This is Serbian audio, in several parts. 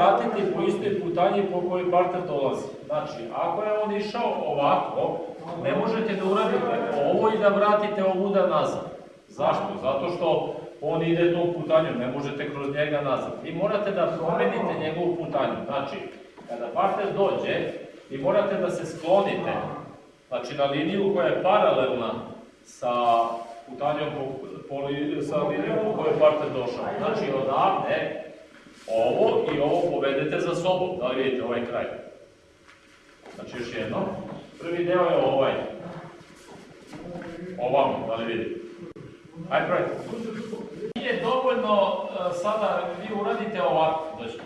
vratiti po istoj putanji po kojoj partner dolazi. Znači, ako je on išao ovako, ne možete da uradite ovo i da vratite ovuda nazad. Zašto? Zato što on ide tom putanjom, ne možete kroz njega nazad. Vi morate da promenite njegovu putanju. Znači, kada partner dođe, vi morate da se sklonite znači, na liniju koja je paralelna sa putanjom po, po, sa linijom po kojoj partner došao. Znači, odavde ovo i ovo povedete za sobom. Da li vidite ovaj kraj? Znači, još jedno. Prvi deo je ovaj. Ovamo, da li vidite? Ajde, probajte. Nije dovoljno e, sada vi uradite ovako, znači,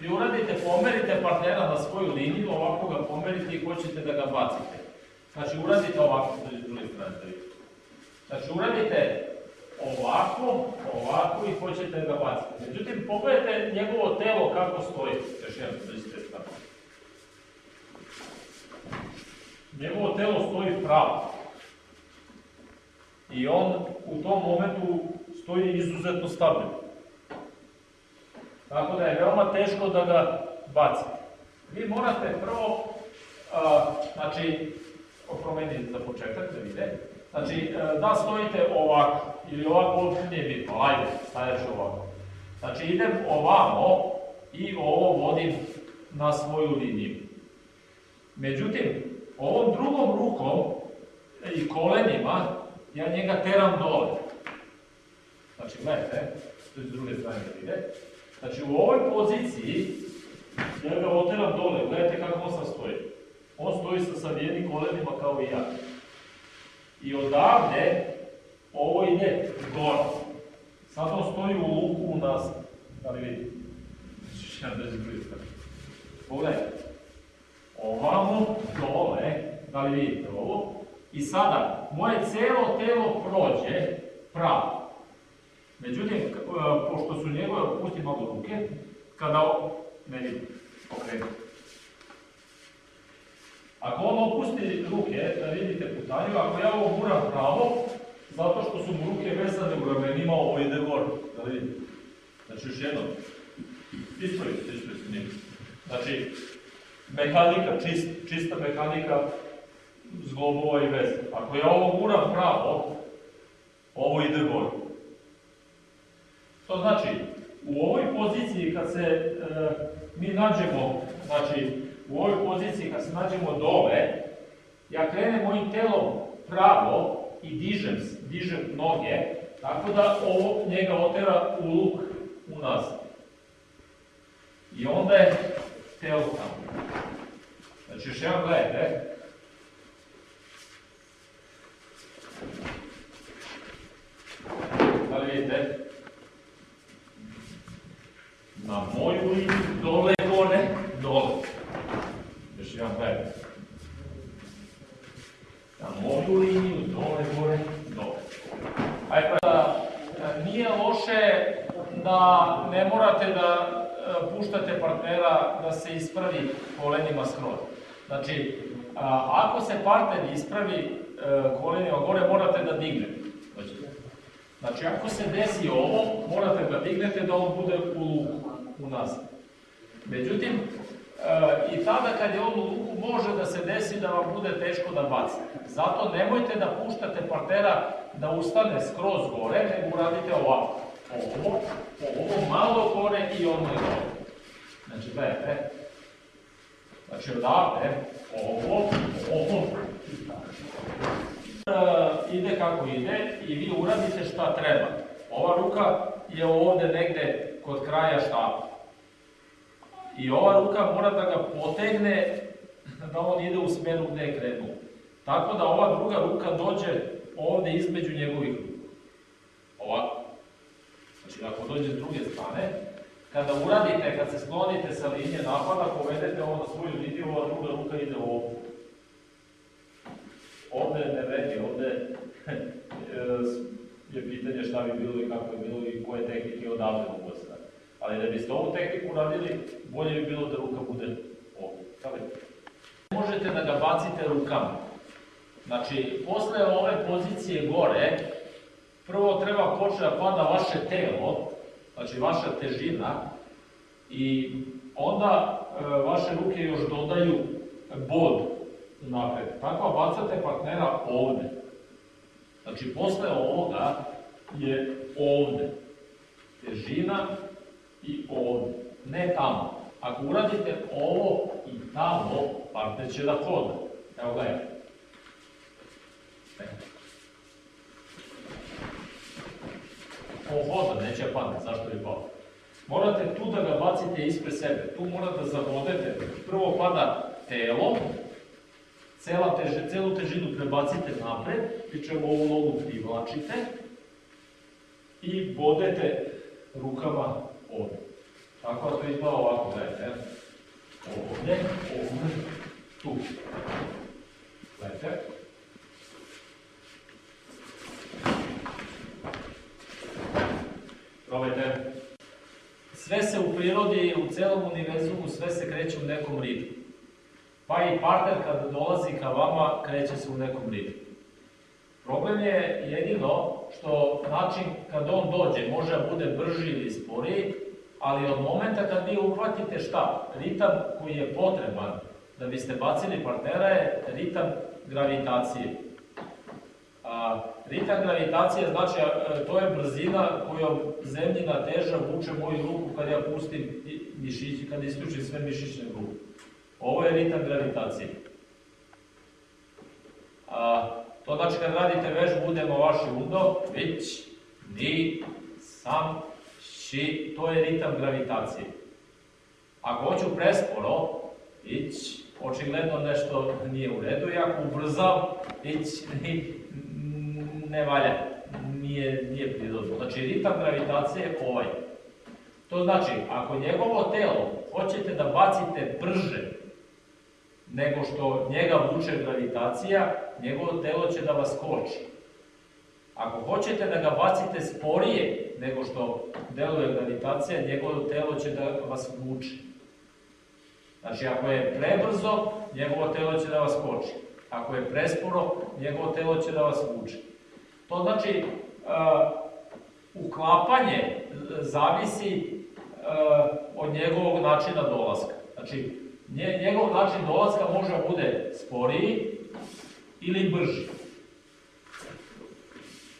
vi uradite, pomerite partnera na svoju liniju, ovako ga pomerite i hoćete da ga bacite. Znači uradite ovako, znači s druge da vidite. Znači uradite ovako, ovako i hoćete da ga bacite. Međutim, pogledajte njegovo telo kako stoji. Još jednom, da ste tako. Njegovo telo stoji pravo. I on u tom momentu stoji izuzetno stabilno. Tako da je veoma teško da ga bacite. Vi morate prvo, a, znači, promeniti za početak da vide, znači, e, da stojite ovako, ili ovako uopšte nije bitno, ajde, stajat ću ovako. Znači, idem ovamo i ovo vodim na svoju liniju. Međutim, ovom drugom rukom i kolenima ja njega teram dole. Znači, gledajte, to je s druge strane da vide. Znači, u ovoj poziciji ja ga oteram dole, gledajte kako on sad stoji. On stoji sa savijenim kolenima kao i ja. I odavde ovo ide gore. Sad on stoji u luku u nas. Da li vidite? Znači, ja da s druge strane. Pogledajte. Ovamo, dole, da li vidite ovo? I sada, moje celo telo prođe pravo. Međutim, e, pošto su njegove, pusti malo ruke, kada, ne vidim, okrenu. Ako on opusti ruke, da vidite putanju, ako ja ovo guram pravo, zato što su mu ruke vezane u ramenima, ovo ide gore, da vidite. Znači, još jednom, ispravi se, ispravi se, nije. Znači, mehanika, čist, čista mehanika zglobova i veze. Ako ja ovo guram pravo, ovo ide gore. To znači, u ovoj poziciji kad se e, mi nađemo, znači, u ovoj poziciji kad se nađemo dole, ja krenem mojim telom pravo i dižem, dižem noge, tako da ovo njega otera u luk u nas. I onda je telo tamo. Znači, još jedan gledajte, Da li vidite? Na moju liniju, dole, gore, dole. Još jedan gledaj. Na moju liniju, dole, gore, dole. Ajde pa da, e, nije loše da ne morate da e, puštate partnera da se ispravi kolenima skroz. Znači, ako se partner ispravi e, kolenima gore, morate da dignete. Znači, ako se desi ovo, morate da dignete da on bude u luku, u nazad. Međutim, e, i tada kad je on u luku, može da se desi da vam bude teško da bacite. Zato nemojte da puštate partnera da ustane skroz gore, nego uradite ovako. Ovo, ovo malo gore i ono je gore. Znači, gledajte. Znači, odavde, ovo, ovo, E, ide kako ide i vi uradite šta treba. Ova ruka je ovde negde kod kraja štapa. I ova ruka mora da ga potegne da on ide u smeru gde je krenuo. Tako da ova druga ruka dođe ovde između njegovih ruka. Ovako. Znači, ako dođe s druge strane, kada uradite, kad se sklonite sa linije napada, povedete ovo na svoju liniju, ova druga ruka ide ovde. Ovde ne vredi, ovde je pitanje šta bi bilo i kako je bilo i koje tehnike odavde mogu se radi. Ali da biste ovu tehniku radili, bolje bi bilo da ruka bude ovde. Možete da ga bacite rukama. Znači, posle ove pozicije gore, prvo treba početi da pada vaše telo, znači vaša težina, i onda e, vaše ruke još dodaju bod napred. Tako bacate partnera ovde. Znači, posle ovoga je ovde. Težina i ovde. Ne tamo. Ako uradite ovo i tamo, partner će da hoda. Evo gledajte. On hoda, neće padne, zašto bi pao? Morate tu da ga bacite ispred sebe, tu morate da zavodete. Prvo pada telo, cela teže, celu težinu prebacite napred, pri čemu ovu nogu privlačite i bodete rukama ovde. Tako da to izgleda ovako, gledajte. Ovde, ovde, tu. Gledajte. Probajte. Sve se u prirodi, u celom univerzumu, sve se kreće u nekom ritmu. Pa i partner kad dolazi ka vama, kreće se u nekom ritmu. Problem je jedino što način kad on dođe može da bude brži ili sporiji, ali od momenta kad vi uhvatite šta? Ritam koji je potreban da biste bacili partnera je ritam gravitacije. A, ritam gravitacije znači, a, to je brzina kojom zemljina teža vuče moju ruku kad ja pustim mišići, kad isključim sve mišićne grupe. Ovo je ritam gravitacije. A, to znači kad radite vežbu budemo vaši udo, već, ni, sam, ši, to je ritam gravitacije. Ako hoću presporo, ić, očigledno nešto nije u redu, i ako ubrzam, ić, ne valja, nije, nije prirodno. Znači, ritam gravitacije je ovaj. To znači, ako njegovo telo hoćete da bacite brže nego što njega vuče gravitacija, njegovo telo će da vas koči. Ako hoćete da ga bacite sporije nego što deluje gravitacija, njegovo telo će da vas vuče. Znači, ako je prebrzo, njegovo telo će da vas koči. Ako je presporo, njegovo telo će da vas vuče. To znači, uh, uklapanje zavisi uh, od njegovog načina dolaska. Znači, njegov način dolaska može da bude sporiji ili brži.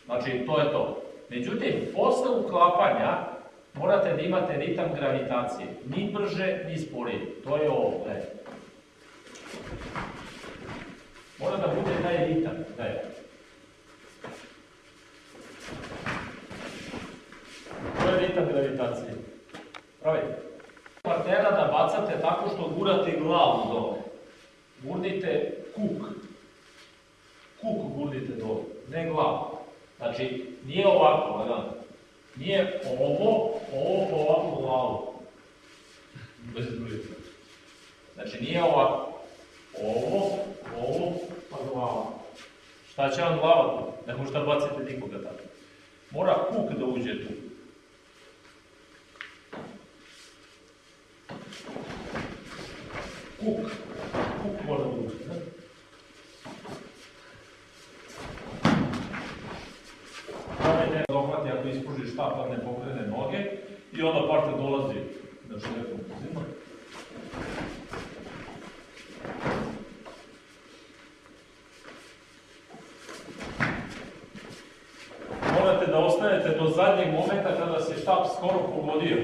Znači, to je to. Međutim, posle uklapanja morate da imate ritam gravitacije. Ni brže, ni sporije. To je ovo. Mora da bude taj ritam, daj. To je ritam gravitacije. Pravite partnera da bacate tako što gurate glavu dole. Gurnite kuk. Kuk gurnite dole, ne glavu. Znači, nije ovako, gledam. Nije ovo, ovo po ovakvu glavu. Bez brujica. Znači, nije ovako. Ovo, ovo, pa glava. Šta će vam glava tu? Ne možete da bacite nikoga tako. Mora kuk da uđe tu. Kuk mora da uđe. Ne? Ovaj dohvati ako ispruži štap, pa ne pokrene noge partner dolazi na šlepu zima. Morate da ostanete do zadnjeg momenta kada se štap skoro pogodio.